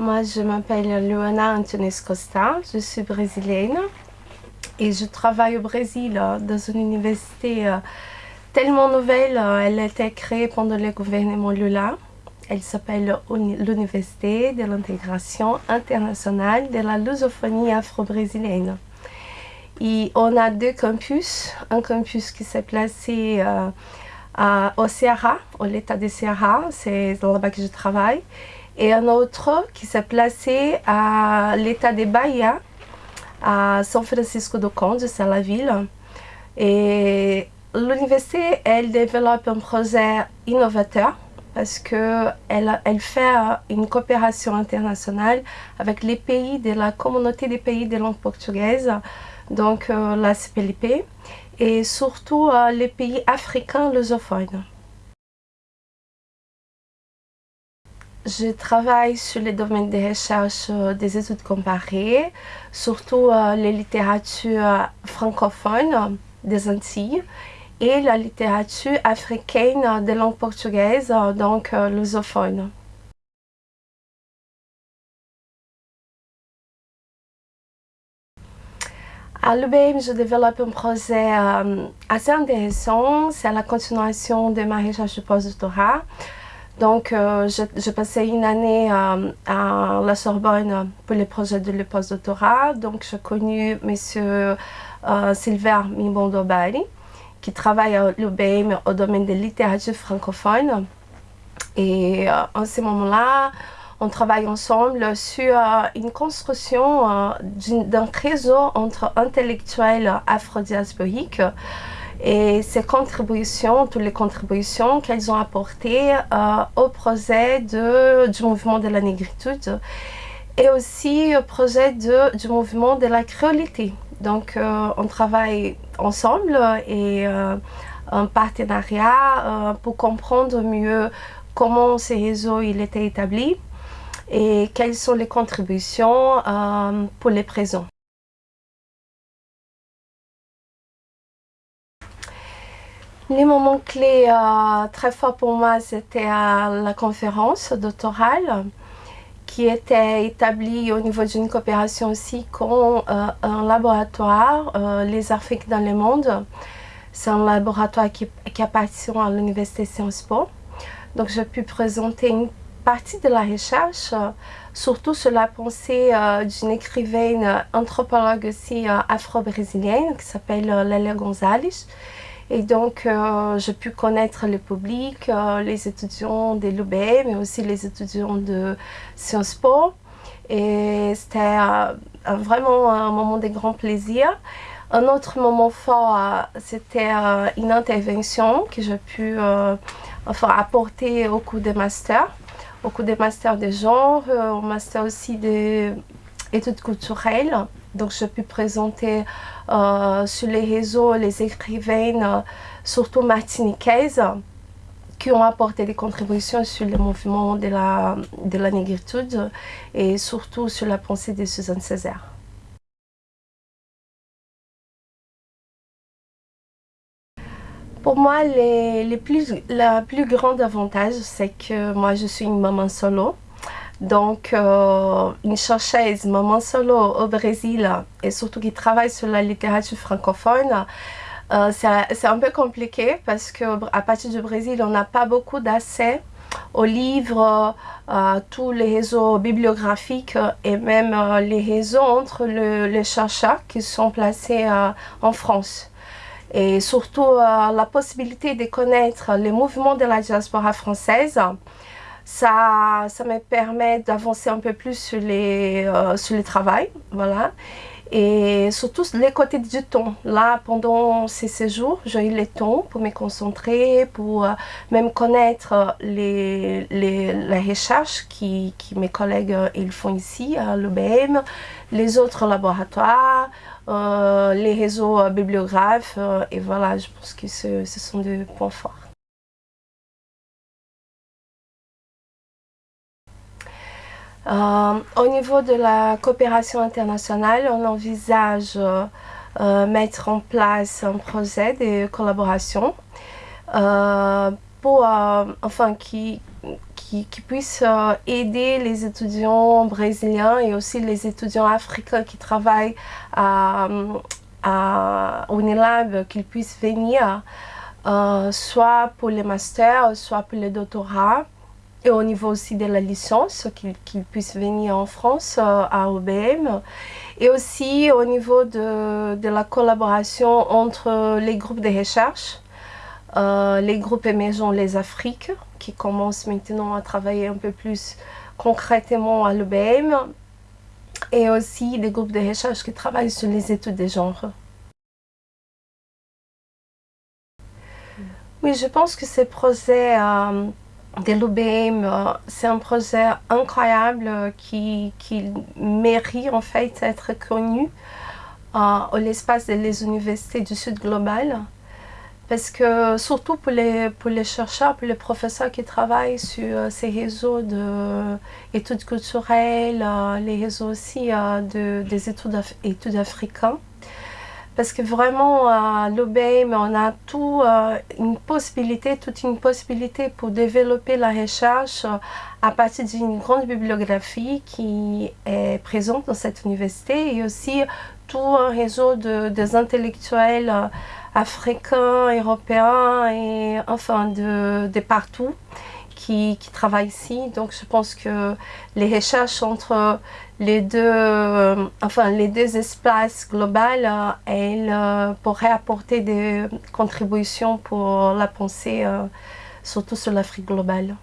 Moi, je m'appelle Luana Antunes Costa, je suis brésilienne et je travaille au Brésil dans une université tellement nouvelle. Elle a été créée pendant le gouvernement Lula. Elle s'appelle l'Université de l'intégration internationale de la lusophonie afro-brésilienne. Et on a deux campus, un campus qui s'est placé euh, au Ceará, au l'état de Ceará, c'est là-bas que je travaille, et un autre qui s'est placé à l'état de Bahia, à São Francisco do Conde, c'est la ville. Et l'université, elle développe un projet innovateur parce qu'elle elle fait une coopération internationale avec les pays de la communauté des pays de langue portugaise, donc euh, la CPLP, et surtout euh, les pays africains lusophones. Je travaille sur les domaines de recherche euh, des études comparées, surtout euh, les littératures francophones des Antilles et la littérature africaine de langue portugaise, donc lusophone. À l'UBM, je développe un projet assez intéressant. C'est la continuation de ma recherche de postdoctorat. Donc, euh, j'ai une année euh, à la Sorbonne pour le projet de le postdoctorat. Donc, j'ai connu M. Euh, Silver Mibondobari, qui travaille à l'UBM au domaine de littérature francophone. Et en ce moment-là, on travaille ensemble sur une construction d'un réseau entre intellectuels afro-diasporiques et ces contributions, toutes les contributions qu'elles ont apportées euh, au projet du mouvement de la négritude et aussi au projet du mouvement de la créolité. Donc euh, on travaille ensemble et euh, un partenariat pour comprendre mieux comment ces réseaux il était établi et quelles sont les contributions pour les présents. Les moments clés euh, très forts pour moi, c'était la conférence doctorale qui était établie au niveau d'une coopération aussi con euh, un laboratoire, euh, les Afriques dans le monde. C'est un laboratoire qui, qui appartient à l'Université Sciences Po. Donc j'ai pu présenter une partie de la recherche, surtout sur la pensée d'une écrivaine anthropologue aussi afro-brésilienne qui s'appelle Lélia Gonzalez et donc, euh, j'ai pu connaître le public, euh, les étudiants de l'UB, mais aussi les étudiants de Sciences Po. Et c'était euh, vraiment un moment de grand plaisir. Un autre moment fort, c'était une intervention que j'ai pu apporter au cours des masters, au cours des masters de genre, au master aussi d'études culturelles. Donc, j'ai pu présenter euh, sur les réseaux les écrivaines, euh, surtout martiniquaises, qui ont apporté des contributions sur le mouvement de la, de la négritude et surtout sur la pensée de Suzanne Césaire. Pour moi, les, plus, la plus avantage, c'est que moi, je suis une maman solo. Donc, euh, une chercheuse, maman solo au Brésil, et surtout qui travaille sur la littérature francophone, euh, c'est un peu compliqué parce qu'à partir du Brésil, on n'a pas beaucoup d'accès aux livres, à euh, tous les réseaux bibliographiques et même les réseaux entre les chercheurs qui sont placés en France. Et surtout la possibilité de connaître les mouvements de la diaspora française ça, ça me permet d'avancer un peu plus sur les, euh, le travail, voilà. Et surtout les côtés du temps. Là, pendant ces séjours, j'ai eu le temps pour me concentrer, pour euh, même connaître les, les, les recherches qui, qui, mes collègues euh, ils font ici à l'UBM, les autres laboratoires, les réseaux bibliographes. et voilà, je pense que ce, ce sont des points forts. Euh, au niveau de la coopération internationale, on envisage euh, euh, mettre en place un projet de collaboration pour, enfin, qui, qui, puisse aider les étudiants brésiliens et aussi les étudiants africains qui travaillent à, à Unilab, qu'ils puissent venir soit pour les masters, soit pour les doctorats et au niveau aussi de la licence, qu'ils puissent venir en France euh, à OBM, et aussi au niveau de, de, la collaboration entre les groupes de recherche, euh, les groupes émergents Les Afriques, qui commencent maintenant à travailler un peu plus concrètement à l'OBM, et aussi des groupes de recherche qui travaillent sur les études des genres. Oui, je pense que ce projet euh, de euh, c'est un projet incroyable euh, qui, qui, mérite en fait d'être connu euh, l'espace des universités du Sud global. Parce que surtout pour les, pour les chercheurs, pour les professeurs qui travaillent sur ces réseaux d'études culturelles, les réseaux aussi de, des études, études africaines, parce que vraiment à l'OBM, on a tout euh, une possibilité, toute une possibilité pour développer la recherche euh, à partir d'une grande bibliographie qui est présente dans cette université et aussi tout un réseau de, des intellectuels euh, africains, européens et enfin de, de partout qui, qui travaillent ici. Donc je pense que les recherches entre les deux, euh, enfin, les deux espaces globaux, euh, elles euh, pourraient apporter des contributions pour la pensée, surtout sur l'Afrique globale.